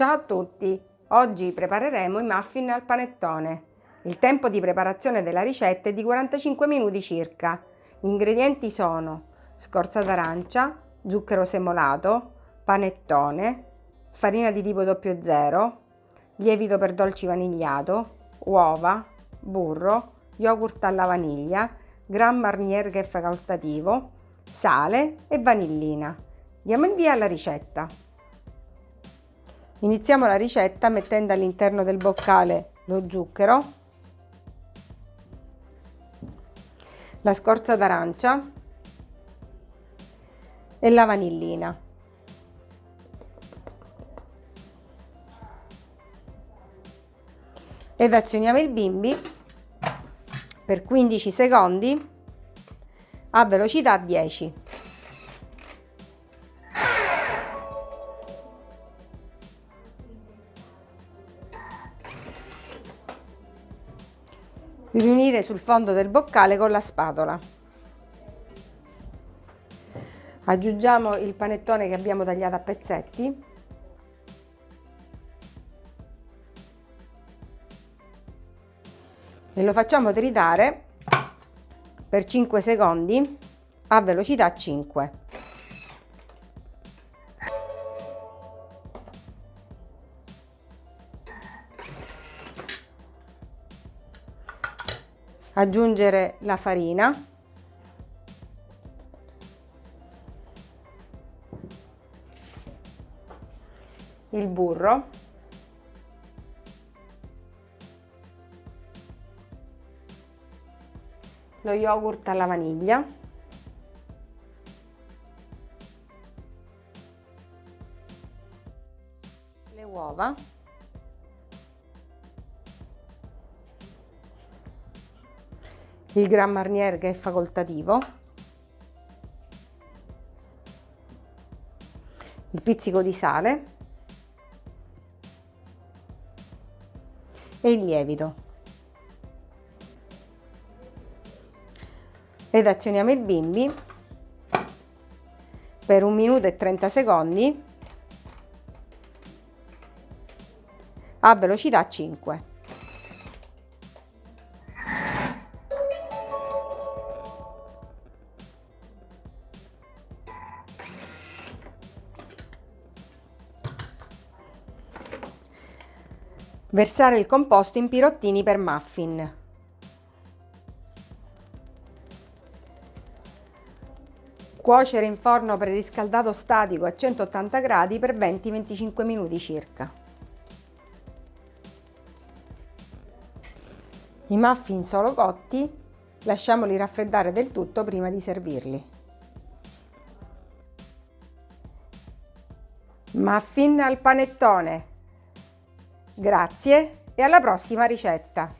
Ciao a tutti! Oggi prepareremo i muffin al panettone. Il tempo di preparazione della ricetta è di 45 minuti circa. Gli ingredienti sono scorza d'arancia, zucchero semolato, panettone, farina di tipo 00, lievito per dolci vanigliato, uova, burro, yogurt alla vaniglia, Gran Marnier che è facoltativo, sale e vanillina. Diamo il via alla ricetta. Iniziamo la ricetta mettendo all'interno del boccale lo zucchero, la scorza d'arancia e la vanillina. Ed azioniamo il bimbi per 15 secondi a velocità 10. Riunire sul fondo del boccale con la spatola. Aggiungiamo il panettone che abbiamo tagliato a pezzetti. E lo facciamo tritare per 5 secondi a velocità 5. Aggiungere la farina. Il burro. Lo yogurt alla vaniglia. Le uova il Gran Marnier che è facoltativo, il pizzico di sale e il lievito. Ed azioniamo il bimbi per un minuto e 30 secondi a velocità 5. Versare il composto in pirottini per muffin. Cuocere in forno preriscaldato statico a 180 gradi per 20-25 minuti circa. I muffin solo cotti lasciamoli raffreddare del tutto prima di servirli. Muffin al panettone Grazie e alla prossima ricetta!